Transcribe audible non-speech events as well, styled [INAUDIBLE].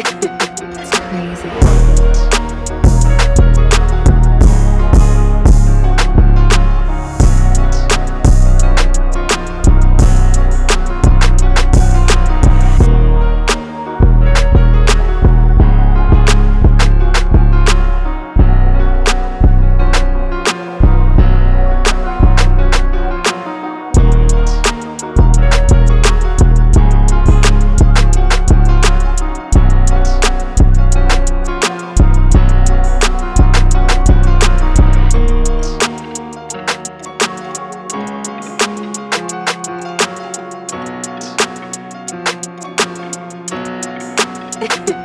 It's [LAUGHS] crazy. Ha ha ha.